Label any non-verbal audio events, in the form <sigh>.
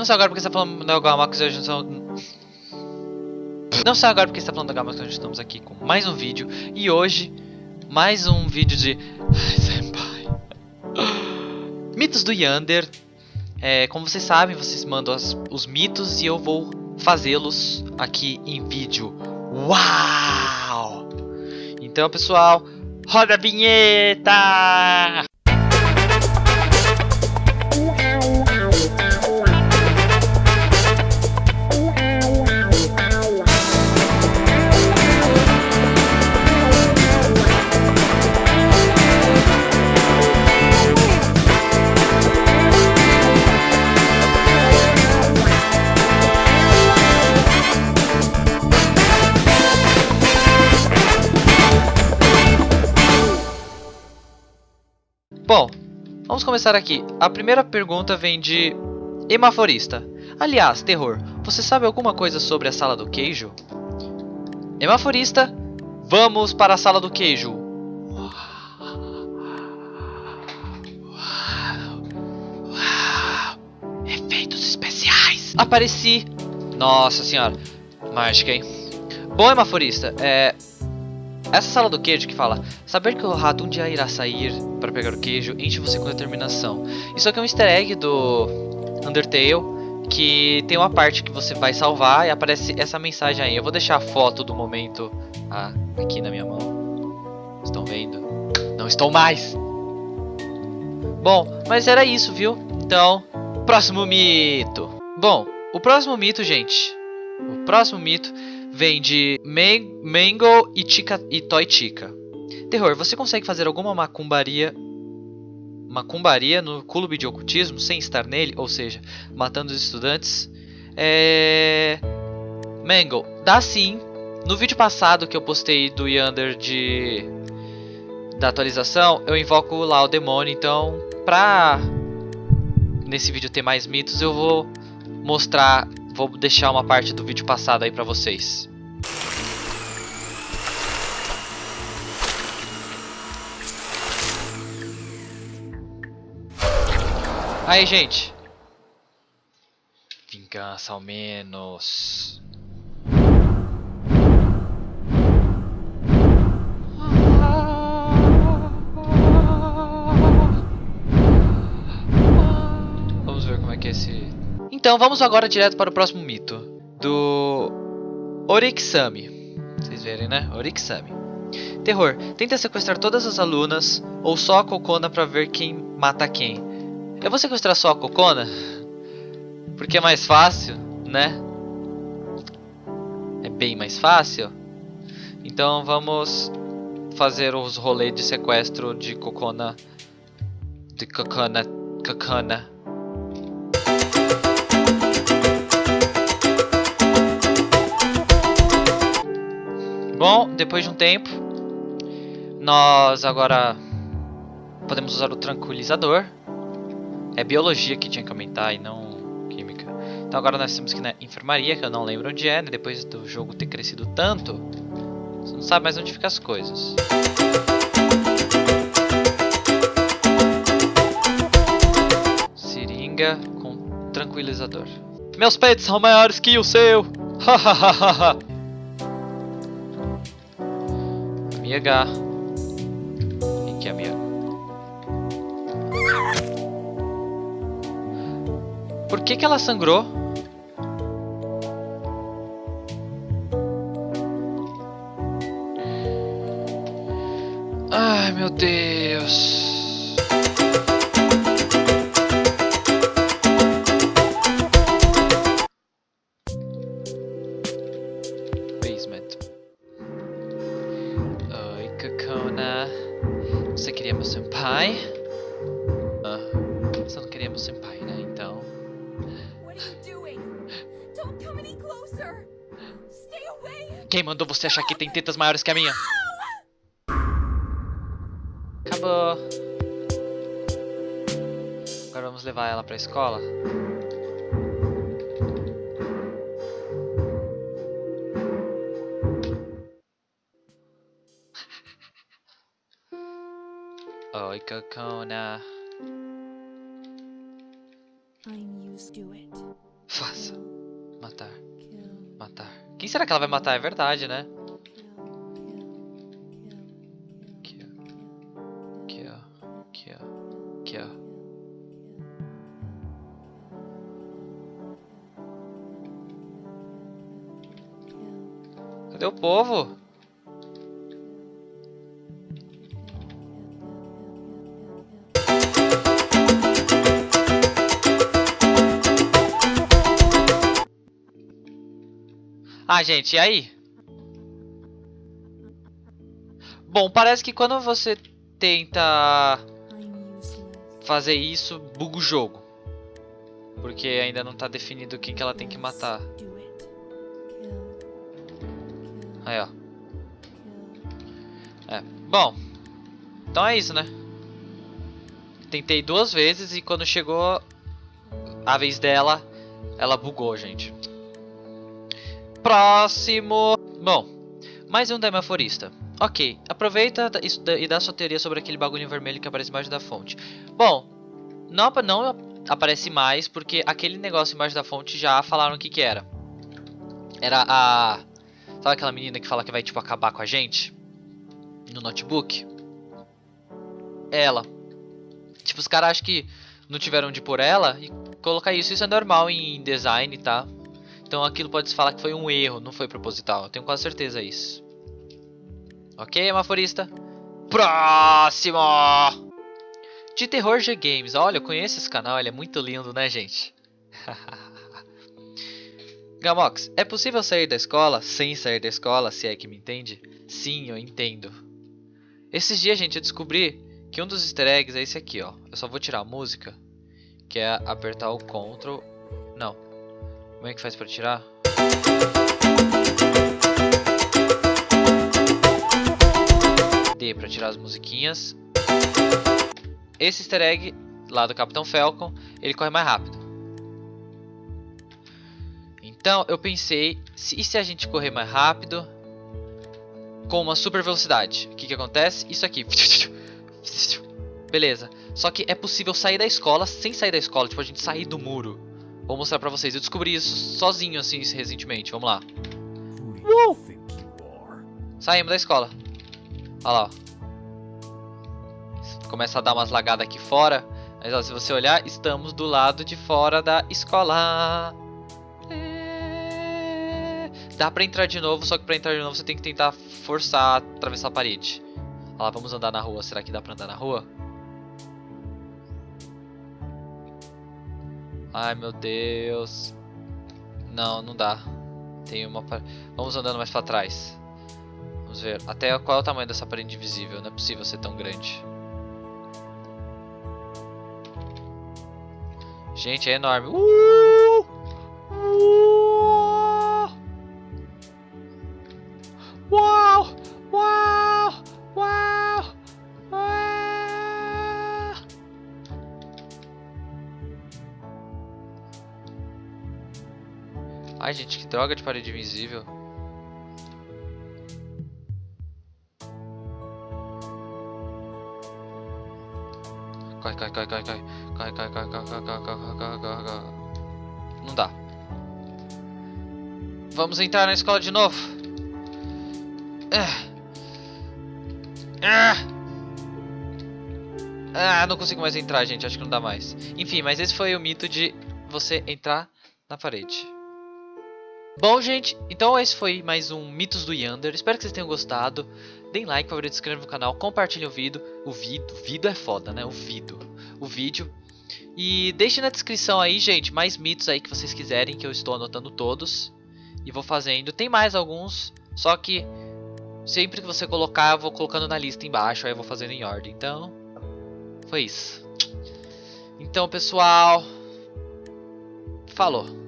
Não sei agora porque está falando da Gamax hoje são... Não sei agora porque está falando da Gamax hoje estamos aqui com mais um vídeo. E hoje, mais um vídeo de... Ai, senpai. Mitos do Yander. É, como vocês sabem, vocês mandam as, os mitos e eu vou fazê-los aqui em vídeo. Uau! Então, pessoal, roda a vinheta! Bom, vamos começar aqui. A primeira pergunta vem de Hemaforista. Aliás, terror, você sabe alguma coisa sobre a sala do queijo? Hemaforista, vamos para a sala do queijo. Efeitos especiais. Apareci. Nossa senhora, mágica, hein? Bom, Hemaforista, é... Essa sala do queijo que fala Saber que o rato um dia irá sair para pegar o queijo enche você com determinação Isso aqui é um easter egg do Undertale Que tem uma parte que você vai salvar e aparece essa mensagem aí Eu vou deixar a foto do momento ah, aqui na minha mão Estão vendo? Não estou mais! Bom, mas era isso, viu? Então, próximo mito Bom, o próximo mito, gente O próximo mito vem de Mango e, Chica, e Toy Chica. Terror, você consegue fazer alguma macumbaria macumbaria no clube de ocultismo sem estar nele, ou seja, matando os estudantes? É... Mango, dá sim. No vídeo passado que eu postei do Yander de da atualização, eu invoco lá o demônio, então pra nesse vídeo ter mais mitos, eu vou mostrar Vou deixar uma parte do vídeo passado aí pra vocês. Aí, gente. Vingança ao menos. Vamos ver como é que é esse então vamos agora direto para o próximo mito. Do Orixami. Vocês verem, né? Orixami. Terror. Tenta sequestrar todas as alunas ou só a Cocona para ver quem mata quem. Eu vou sequestrar só a Cocona? Porque é mais fácil, né? É bem mais fácil. Então vamos fazer os rolês de sequestro de Cocona. De Cocona. Cocona. Bom, depois de um tempo, nós agora podemos usar o tranquilizador. É biologia que tinha que aumentar e não química. Então agora nós temos que na enfermaria, que eu não lembro onde é, né? depois do jogo ter crescido tanto, você não sabe mais onde ficam as coisas. Seringa com tranquilizador. Meus peitos são maiores que o seu! Hahaha! Amiga. Quem que amiga? Por que que ela sangrou? Quem mandou você achar que tem tetas maiores que a minha? Acabou. Agora vamos levar ela pra escola. Oi, Cocona. I'm used to it. Matar. Matar. Quem será que ela vai matar? É verdade, né? Aqui, ó. Aqui, ó. Aqui, ó. Aqui, ó. Cadê o povo? Ah, gente, e aí? Bom, parece que quando você tenta fazer isso, buga o jogo. Porque ainda não tá definido quem que ela tem que matar. Aí, ó. É, bom. Então é isso, né? Tentei duas vezes e quando chegou a vez dela, ela bugou, gente. Próximo. Bom, mais um demaforista. Ok, aproveita isso e dá sua teoria sobre aquele bagulho vermelho que aparece embaixo da fonte. Bom, não, não aparece mais porque aquele negócio embaixo da fonte já falaram o que que era. Era a... Sabe aquela menina que fala que vai tipo acabar com a gente? No notebook? Ela. Tipo, os caras acham que não tiveram de por ela e colocar isso. Isso é normal em design, tá? Então aquilo pode se falar que foi um erro, não foi proposital. Eu tenho quase certeza disso. Ok, amaforista? Próximo! De Terror G Games. Olha, eu conheço esse canal, ele é muito lindo, né, gente? <laughs> Gamox, é possível sair da escola sem sair da escola, se é que me entende? Sim, eu entendo. Esses dias, gente, eu descobri que um dos easter eggs é esse aqui, ó. Eu só vou tirar a música, que é apertar o Ctrl... Não, como é que faz pra tirar? D pra tirar as musiquinhas. Esse easter egg lá do Capitão Falcon, ele corre mais rápido. Então eu pensei, se, e se a gente correr mais rápido com uma super velocidade? O que, que acontece? Isso aqui. <laughs> Beleza. Só que é possível sair da escola sem sair da escola, tipo a gente sair do muro. Vou mostrar pra vocês. Eu descobri isso sozinho, assim, recentemente. Vamos lá. Uh! Saímos da escola. Olha lá, ó. Começa a dar umas lagadas aqui fora. Mas ó, se você olhar, estamos do lado de fora da escola. É... Dá pra entrar de novo, só que pra entrar de novo você tem que tentar forçar, atravessar a parede. Olha lá, vamos andar na rua. Será que dá pra andar na rua? Ai, meu Deus. Não, não dá. Tem uma... Vamos andando mais pra trás. Vamos ver. Até qual é o tamanho dessa parede invisível? Não é possível ser tão grande. Gente, é enorme. Uh! Ai, gente, que droga de parede invisível. Cai, cai, cai, cai, cai. Cai, cai, cai, cai, cai, cai, cai, cai, cai, cai. Não dá. Vamos entrar na escola de novo. Ah, não consigo mais entrar, gente. Acho que não dá mais. Enfim, mas esse foi o mito de você entrar na parede. Bom, gente, então esse foi mais um Mitos do Yander. Espero que vocês tenham gostado. Deem like, favorito, inscrevam no canal, compartilhem o vídeo. O vídeo, vídeo é foda, né? O vídeo. O vídeo. E deixem na descrição aí, gente, mais mitos aí que vocês quiserem, que eu estou anotando todos. E vou fazendo. Tem mais alguns, só que sempre que você colocar, eu vou colocando na lista embaixo, aí eu vou fazendo em ordem. Então, foi isso. Então, pessoal, falou.